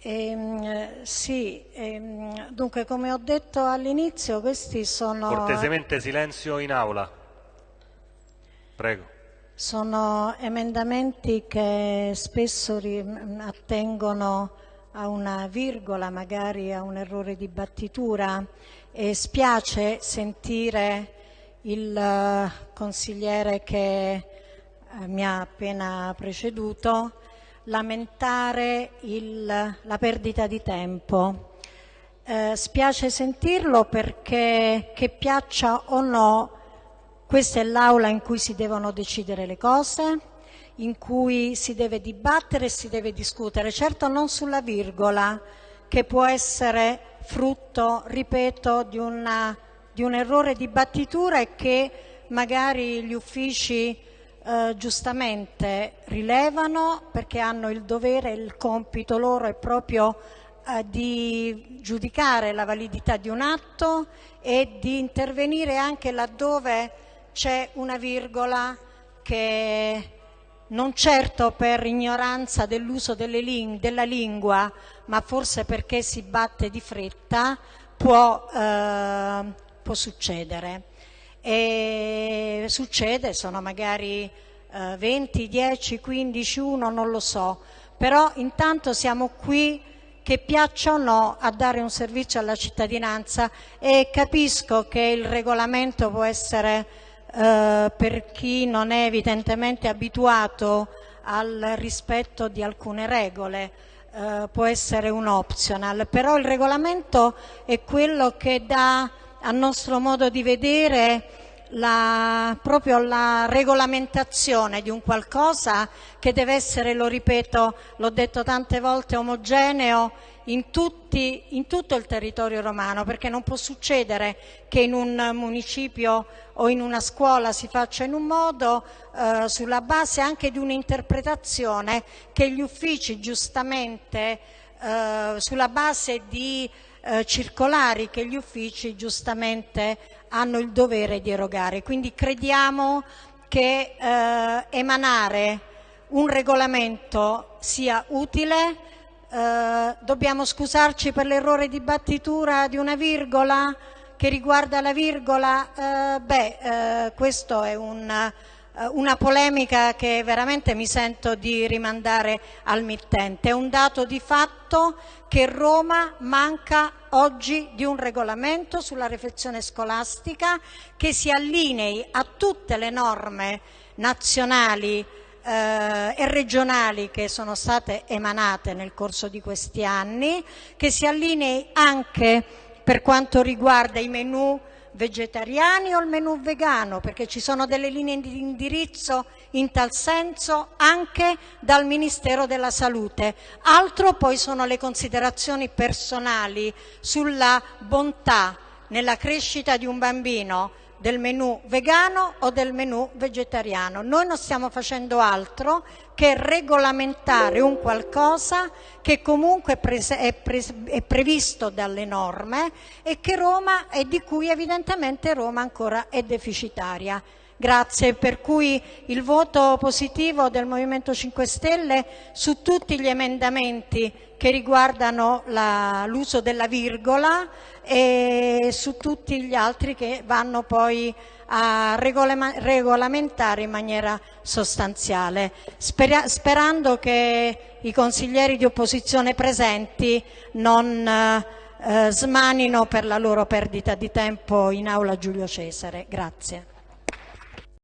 Ehm, sì, ehm, dunque come ho detto all'inizio questi sono... Cortesemente silenzio in aula. Prego. Sono emendamenti che spesso attengono a una virgola, magari a un errore di battitura e spiace sentire il uh, consigliere che uh, mi ha appena preceduto lamentare il, la perdita di tempo. Eh, spiace sentirlo perché che piaccia o no, questa è l'aula in cui si devono decidere le cose, in cui si deve dibattere e si deve discutere, certo non sulla virgola, che può essere frutto, ripeto, di, una, di un errore di battitura e che magari gli uffici eh, giustamente rilevano perché hanno il dovere, il compito loro è proprio eh, di giudicare la validità di un atto e di intervenire anche laddove c'è una virgola che non certo per ignoranza dell'uso ling della lingua, ma forse perché si batte di fretta, può, eh, può succedere e succede, sono magari eh, 20, 10, 15, 1, non lo so, però intanto siamo qui che piaccia o no a dare un servizio alla cittadinanza. E capisco che il regolamento può essere eh, per chi non è evidentemente abituato al rispetto di alcune regole, eh, può essere un optional, però il regolamento è quello che dà a nostro modo di vedere la, proprio la regolamentazione di un qualcosa che deve essere, lo ripeto, l'ho detto tante volte, omogeneo in, tutti, in, tutto il territorio romano, perché non può succedere che in un municipio o in una scuola si faccia in un modo eh, sulla base anche di un'interpretazione che gli uffici giustamente eh, sulla base di eh, circolari che gli uffici giustamente hanno il dovere di erogare. Quindi crediamo che eh, emanare un regolamento sia utile, eh, dobbiamo scusarci per l'errore di battitura di una virgola che riguarda la virgola, eh, beh, eh, questo è un una polemica che veramente mi sento di rimandare al mittente. È un dato di fatto che Roma manca oggi di un regolamento sulla riflessione scolastica che si allinei a tutte le norme nazionali eh, e regionali che sono state emanate nel corso di questi anni, che si allinei anche per quanto riguarda i menù vegetariani o il menù vegano, perché ci sono delle linee di indirizzo in tal senso anche dal Ministero della Salute. Altro poi sono le considerazioni personali sulla bontà nella crescita di un bambino del menù vegano o del menù vegetariano. Noi non stiamo facendo altro che regolamentare un qualcosa che comunque è, è previsto dalle norme e, Roma, e di cui evidentemente Roma ancora è deficitaria. Grazie, per cui il voto positivo del Movimento 5 Stelle su tutti gli emendamenti che riguardano l'uso della virgola e su tutti gli altri che vanno poi a regolamentare in maniera sostanziale, sperando che i consiglieri di opposizione presenti non eh, smanino per la loro perdita di tempo in aula Giulio Cesare. Grazie.